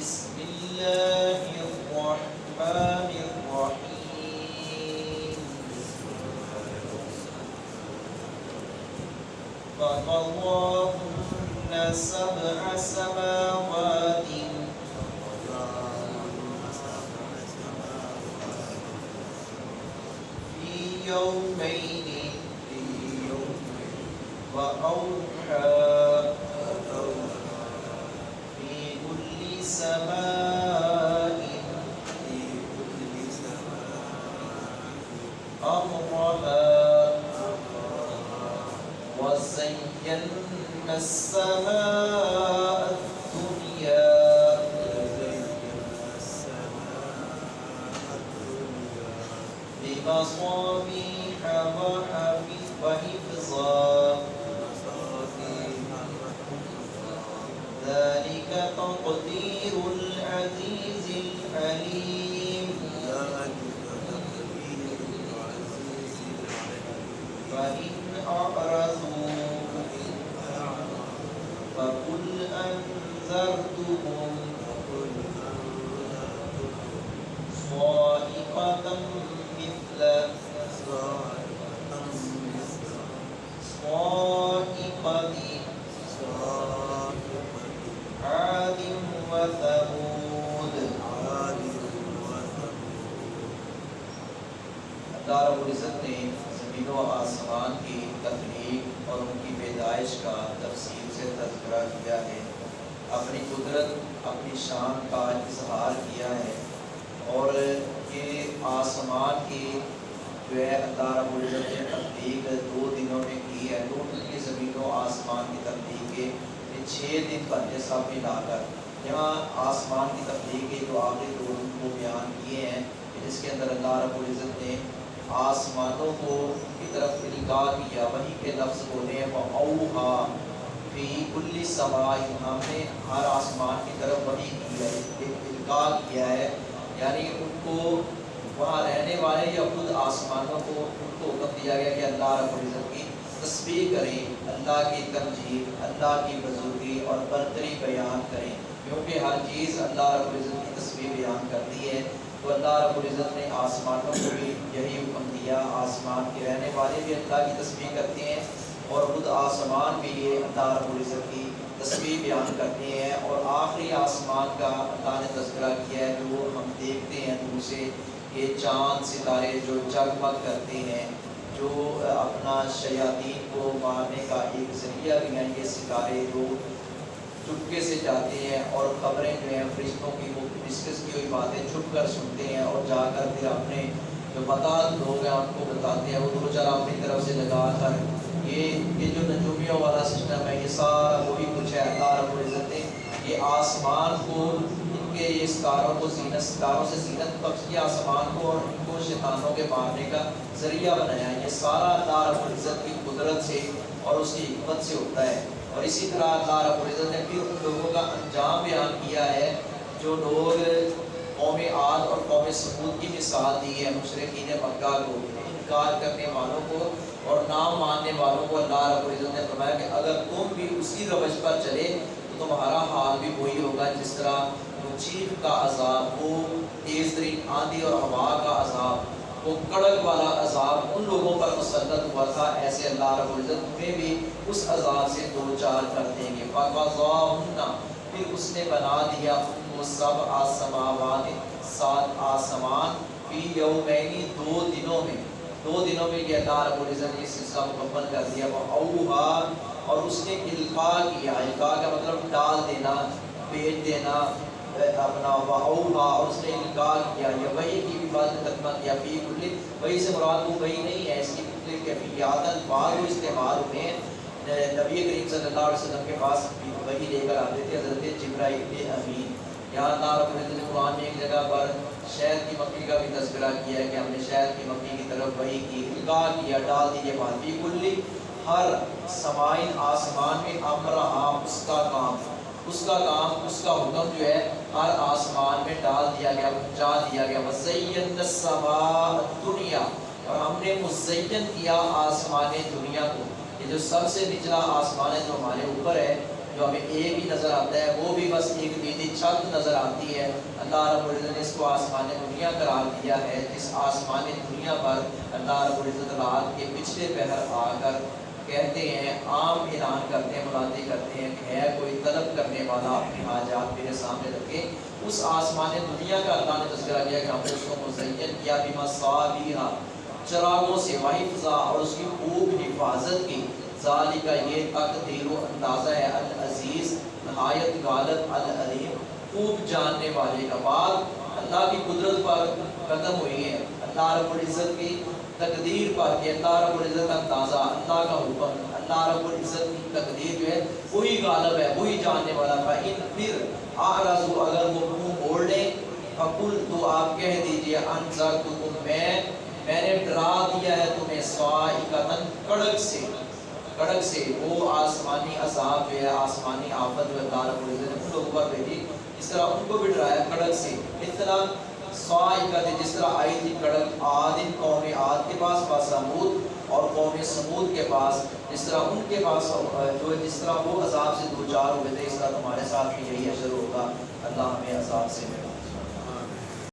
بسم الله الرحمن الرحيم. فقضاهن سبع سماوات. في يومين. وأوحى في كل سماء أمرها وزينا السماء الدنيا بمصابيح وحفظا ذلك تقدير العزيز العليم فإن أعرضوا فقل أنذرتكم اللہ رب العزت نے زمین و آسمان کی تخلیق اور ان کی پیدائش کا تفصیل سے تذکرہ کیا ہے۔ اپنی قدرت، اپنی شان کا اظہار کیا ہے۔ اور یہ آسمان کی جو ہے اللہ رب العزت نے تخلیق دو دنوں میں کی ہے۔ ٹوٹل کی زمین و آسمان کی تخلیق کے چھ دن بنتے سب ملا کر۔ یہاں آسمان کی تخلیق کے جو آخری دو دن کو بیان کیے ہیں، جس کے اندر اللہ رب العزت نے آسمانوں کو کی طرف القاع کیا، وہی کے لفظ بولے اوہا فی کل سمائی ہم نے ہر آسمان کی طرف وہی کی ہے القاع کیا ہے۔ یعنی ان کو وہاں رہنے والے یا خود آسمانوں کو ان کو حکم دیا گیا کہ اللہ رب العزت کی تسبیح کریں، اللہ کی تمجید اللہ کی بزرگی اور برتری بیان کریں۔ کیونکہ ہر چیز اللہ رب العزت کی تسبیح بیان کرتی ہے۔ تو اللہ رب العزت نے آسمانوں کو بھی یہی حکم دیا۔ آسمان کے رہنے والے بھی اللہ کی تسبیح کرتے ہیں اور خود آسمان بھی یہ اللہ رب العزت کی تصویر بیان کرتے ہیں اور آخری آسمان کا اللہ نے تذکرہ کیا ہے جو ہم دیکھتے ہیں دور سے یہ چاند ستارے جو جگمگ کرتے ہیں، جو اپنا شیاطین کو مارنے کا ایک ذریعہ بھی ہیں، یہ ستارے جو چپکے سے جاتے ہیں اور خبریں جو ہیں فرشتوں کی وہ ڈسکس کی ہوئی باتیں چھپ کر سنتے ہیں اور جا کر پھر اپنے جو بتا لوگ ہیں ان کو بتاتے ہیں، وہ دو چار اپنی طرف سے لگا کر یہ یہ جو نجومیوں والا سسٹم ہے، یہ سارا وہی کچھ ہے۔ اللہ رب العزت نے یہ آسمان کو، ان کے یہ ستاروں کو زینت، ستاروں سے زینت بخش کیا آسمان کو اور ان کو شیطانوں کے مارنے کا ذریعہ بنایا ہے۔ یہ سارا اللہ رب العزت کی قدرت سے اور اس کی حکمت سے ہوتا ہے۔ اور اسی طرح اللہ رب العزت نے پھر ان لوگوں کا انجام بیان کیا ہے۔ جو لوگ قوم عاد اور قوم سمود کی مثال دی ہے۔ مشرقین مکہ کو انکار کرنے والوں کو اور نام ماننے والوں کو اللہ رب العزت نے فرمایا کہ اگر تم بھی اسی روش پر چلے تو تمہارا حال بھی وہی ہوگا جس طرح چیخ کا عذاب، وہ تیز ترین آندھی اور ہوا کا عذاب، وہ کڑک والا عذاب ان لوگوں پر مسلط ہوا تھا۔ ایسے اللہ رب العزت تمہیں بھی اس عذاب سے دو چار کر دیں گے۔ پھر اس نے بنا دیا۔ سب آسماوات، سات آسمان فی یومینی دو دنوں میں۔ دو دنوں میں یہ اللہ رب العزت نے اس سلسلہ مکمل کر دیا۔ وہ اوہا، اور اس نے القاع کیا۔ القاع کا مطلب ڈال دینا بیچ دینا اپنا واؤہا اور اس نے القاع کیا۔ یا وہی کی بھی بات نے ترجمہ کیا۔ فی کل وہی سے مراد وہ وہی نہیں ہے۔ اس کی کل کیفیات بعد وہ استعمال ہوئے ہیں۔ نبی کریم صلی اللہ علیہ وسلم کے پاس وہی لے کر آتے تھے، حضرت جبرائیل امین یہاں اللہ رب نے قرآن میں ایک جگہ پر شہد کی مکھی کا بھی تذکرہ کیا ہے کہ ہم نے شہد کی مکھی کی طرف وہی کی القاع کیا، ڈال دیجیے بات۔ کلی ہر سمائن آسمان میں امرہا اس کا کام۔ اس کا کام، اس کا حکم جو ہے، ہر آسمان میں ڈال دیا گیا پہنچا دیا گیا۔ وزین دنیا اور ہم نے مزین کیا آسمان دنیا کو یہ جو سب سے نچلا آسمان ہے، جو ہمارے اوپر ہے جو ہمیں ایک ہی نظر آتا ہے، وہ بھی بس ایک نیلی چھت نظر آتی ہے۔ اللہ رب العزت نے اس کو آسمان دنیا قرار دیا ہے۔ جس آسمان دنیا پر اللہ رب العزت رات کے پچھلے پہر آ کر کہتے ہیں، عام اعلان کرتے ہیں، ملاتے کرتے ہیں کہ ہے، کوئی طلب کرنے والا اپنی حاجات میرے سامنے رکھے۔ اس آسمان دنیا کا اللہ نے تذکرہ کیا کہ ہم نے اس کو مزین کیا بیما صابیرہ چراغوں سے وحفظہ اور اس کی خوب حفاظت کی۔ ذالی کا یہ تقدیر و اندازہ ہے۔ نہایت غالب العلیم، خوب جاننے والے کا بعد اللہ کی قدرت پر ختم ہوئی ہے اللہ رب العزت کی تقدیر پر کہ اللہ رب العزت کا اندازہ، اللہ کا حکم، اللہ رب العزت کی تقدیر جو ہے، وہی غالب ہے، وہی جاننے والا۔ تھا ان پھر آرازو اگر وہ منہ موڑ لیں، فقل تو آپ کہہ دیجیے انزر تو میں میں نے ڈرا دیا ہے تمہیں سوائقتن کڑک سے۔ کڑک سے وہ آسمانی عذاب جو ہے، آسمانی آفت جو اللہ رب العزت نے ان لوگوں پر بھیجی اس طرح ان کو بھی ڈرایا کڑک سے۔ اتنا سوائقت جس طرح آئی تھی کڑک، آدم قوم آد کے پاس پاس سمود اور قوم سمود کے پاس۔ جس طرح ان کے پاس جو جس طرح وہ عذاب سے دو چار ہوئے تھے، اس طرح تمہارے ساتھ بھی یہی اشر ہوگا۔ اللہ ہمیں عذاب سے